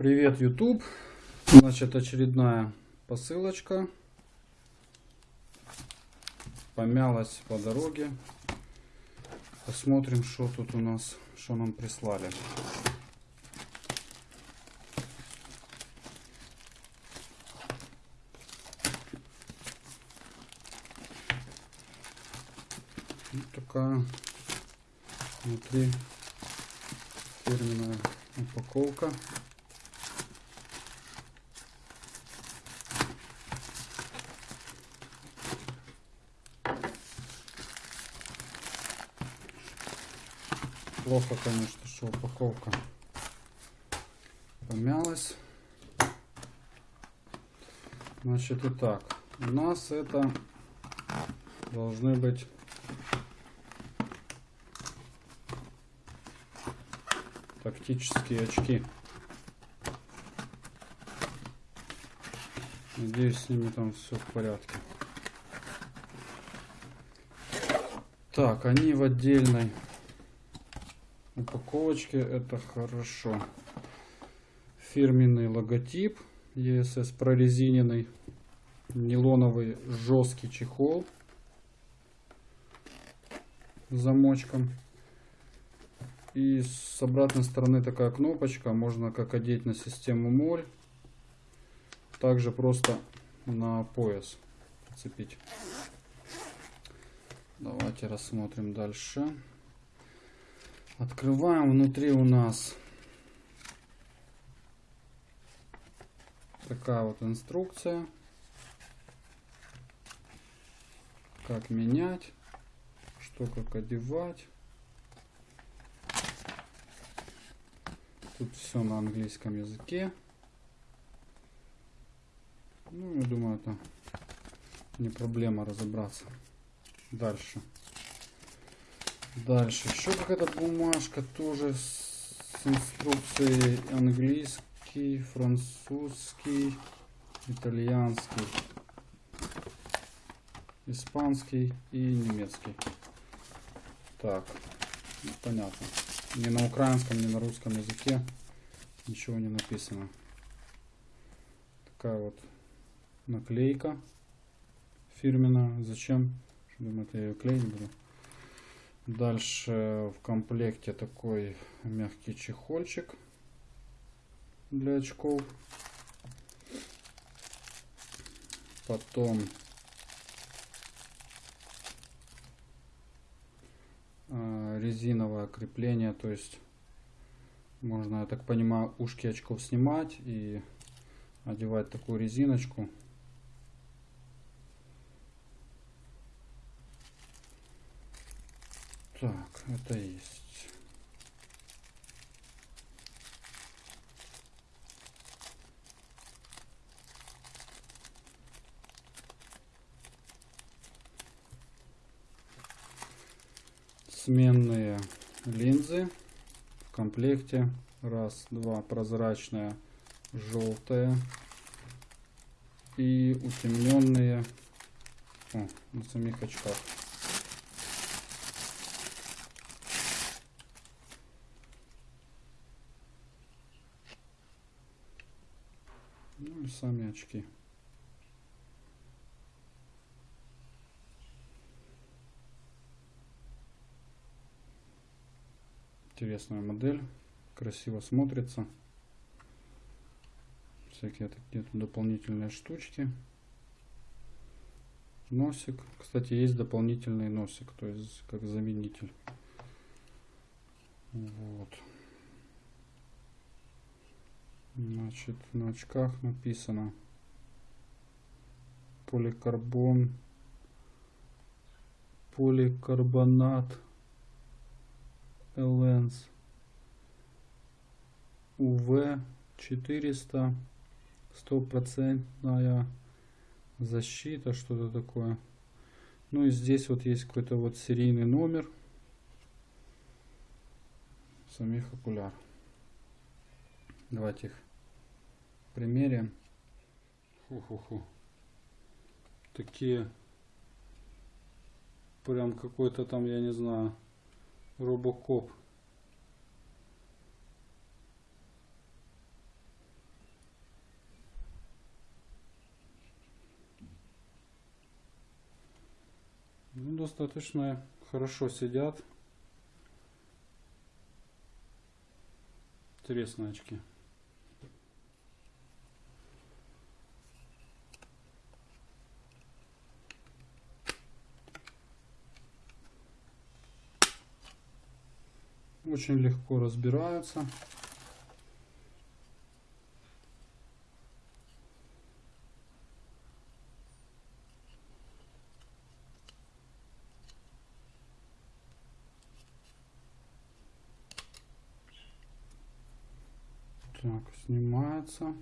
Привет, YouTube. Значит, очередная посылочка. Помялась по дороге. Посмотрим, что тут у нас, что нам прислали. Вот такая внутри фирменная упаковка. Плохо, конечно, что упаковка помялась. Значит, итак, у нас это должны быть тактические очки. Надеюсь, с ними там все в порядке. Так, они в отдельной упаковочке. Это хорошо. Фирменный логотип. ESS прорезиненный. Нейлоновый жесткий чехол. С замочком. И с обратной стороны такая кнопочка. Можно как одеть на систему моль. Также просто на пояс цепить. Давайте рассмотрим дальше. Открываем. Внутри у нас такая вот инструкция. Как менять. Что как одевать. Тут все на английском языке. Ну, я думаю, это не проблема разобраться. Дальше. Дальше. Еще какая-то бумажка тоже с инструкцией английский, французский, итальянский, испанский и немецкий. Так, ну, понятно. Ни на украинском, ни на русском языке ничего не написано. Такая вот наклейка фирменная. Зачем? Думаю, я ее клеить буду. Дальше в комплекте такой мягкий чехольчик для очков. Потом Э, резиновое крепление, то есть можно, я так понимаю, ушки очков снимать и одевать такую резиночку. Так, это есть. сменные линзы в комплекте. Раз, два, прозрачная, желтая и утемненные о, на самих очках. Ну и сами очки. Интересная модель. Красиво смотрится. Всякие такие дополнительные штучки. Носик. Кстати, есть дополнительный носик, то есть как заменитель. Вот. Значит, на очках написано. Поликарбон, поликарбонат. Lens UV 400 стопроцентная защита что-то такое. Ну и здесь вот есть какой-то вот серийный номер самих окуляр Давайте их примерим. Ху-ху-ху. Такие прям какой-то там, я не знаю, робокоп. Ну, достаточно хорошо сидят. Интересные очки. Очень легко разбираются. Так, снимается.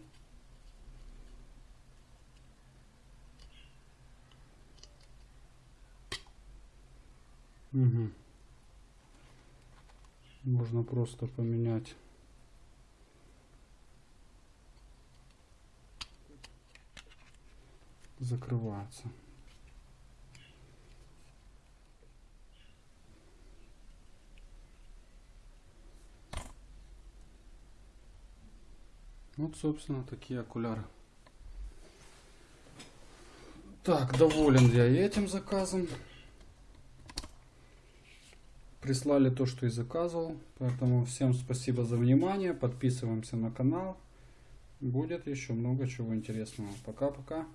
Угу. Можно просто поменять. Закрывается. Вот, собственно, такие окуляры. Так, доволен я этим заказом прислали то, что и заказывал. Поэтому всем спасибо за внимание. Подписываемся на канал. Будет еще много чего интересного. Пока-пока.